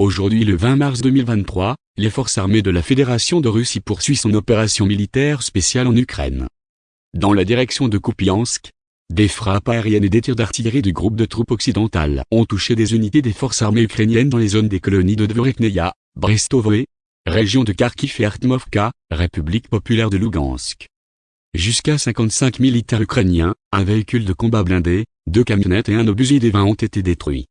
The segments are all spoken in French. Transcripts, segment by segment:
Aujourd'hui le 20 mars 2023, les forces armées de la Fédération de Russie poursuivent son opération militaire spéciale en Ukraine. Dans la direction de Kupiansk, des frappes aériennes et des tirs d'artillerie du groupe de troupes occidentales ont touché des unités des forces armées ukrainiennes dans les zones des colonies de Dvorekneia, Brestovoe, région de Kharkiv et Artmovka, République populaire de Lugansk. Jusqu'à 55 militaires ukrainiens, un véhicule de combat blindé, deux camionnettes et un obusier des 20 ont été détruits.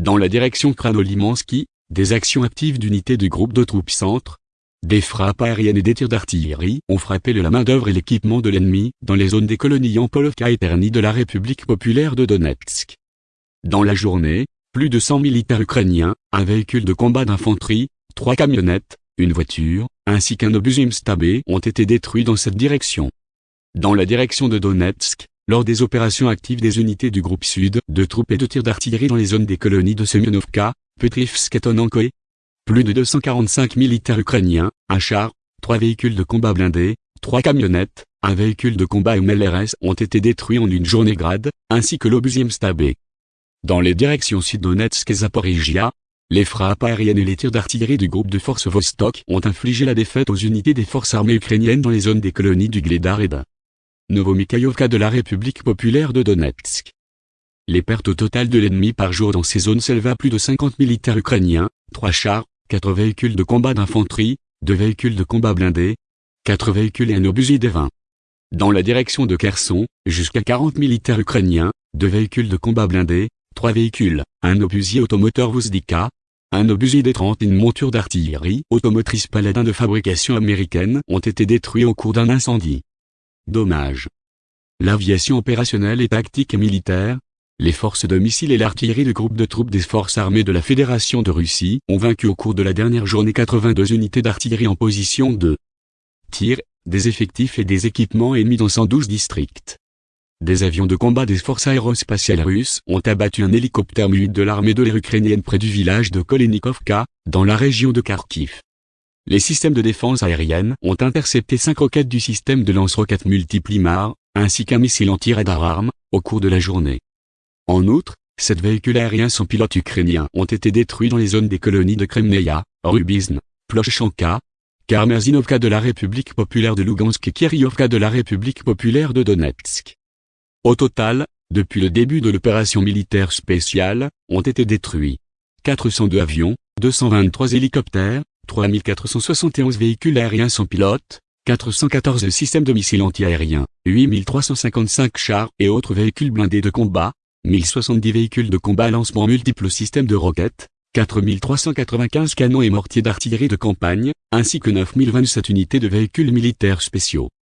Dans la direction Kranolimansky, des actions actives d'unités du groupe de troupes centre, des frappes aériennes et des tirs d'artillerie ont frappé le la main-d'œuvre et l'équipement de l'ennemi dans les zones des colonies Yampolovka et Terny de la République populaire de Donetsk. Dans la journée, plus de 100 militaires ukrainiens, un véhicule de combat d'infanterie, trois camionnettes, une voiture, ainsi qu'un obus Stabé ont été détruits dans cette direction. Dans la direction de Donetsk, lors des opérations actives des unités du groupe sud, de troupes et de tirs d'artillerie dans les zones des colonies de Semyonovka, Petrivsk et Tonankoe. Plus de 245 militaires ukrainiens, un char, trois véhicules de combat blindés, trois camionnettes, un véhicule de combat MLRS ont été détruits en une journée grade, ainsi que l'obusier Stabé. Dans les directions Sud-Donetsk et Zaporizhia, les frappes aériennes et les tirs d'artillerie du groupe de forces Vostok ont infligé la défaite aux unités des forces armées ukrainiennes dans les zones des colonies du Gledar et de Novomikhaïovka de la République populaire de Donetsk. Les pertes au total de l'ennemi par jour dans ces zones s'élèvent à plus de 50 militaires ukrainiens, 3 chars, 4 véhicules de combat d'infanterie, 2 véhicules de combat blindés, 4 véhicules et un obusier des 20. Dans la direction de Kherson, jusqu'à 40 militaires ukrainiens, 2 véhicules de combat blindés, 3 véhicules, un obusier automoteur Vuzdika, un obusier des 30 et une monture d'artillerie automotrice Paladin de fabrication américaine ont été détruits au cours d'un incendie. Dommage. L'aviation opérationnelle et tactique et militaire, les forces de missiles et l'artillerie du groupe de troupes des forces armées de la Fédération de Russie ont vaincu au cours de la dernière journée 82 unités d'artillerie en position de tir, des effectifs et des équipements ennemis dans 112 districts. Des avions de combat des forces aérospatiales russes ont abattu un hélicoptère mu de l'armée de l'air ukrainienne près du village de Kolenikovka, dans la région de Kharkiv les systèmes de défense aérienne ont intercepté cinq roquettes du système de lance-roquettes multiplimar, ainsi qu'un missile anti-radar arme, au cours de la journée. En outre, sept véhicules aériens sans pilote ukrainiens ont été détruits dans les zones des colonies de Kremneia, Rubizn, Ploshchanka, Karmerzinovka de la République populaire de Lugansk et Kiryovka de la République populaire de Donetsk. Au total, depuis le début de l'opération militaire spéciale, ont été détruits 402 avions, 223 hélicoptères, 3471 véhicules aériens sans pilote, 414 systèmes de missiles antiaériens, 8355 chars et autres véhicules blindés de combat, 1070 véhicules de combat lancement multiples systèmes de roquettes, 4395 canons et mortiers d'artillerie de campagne, ainsi que 9027 unités de véhicules militaires spéciaux.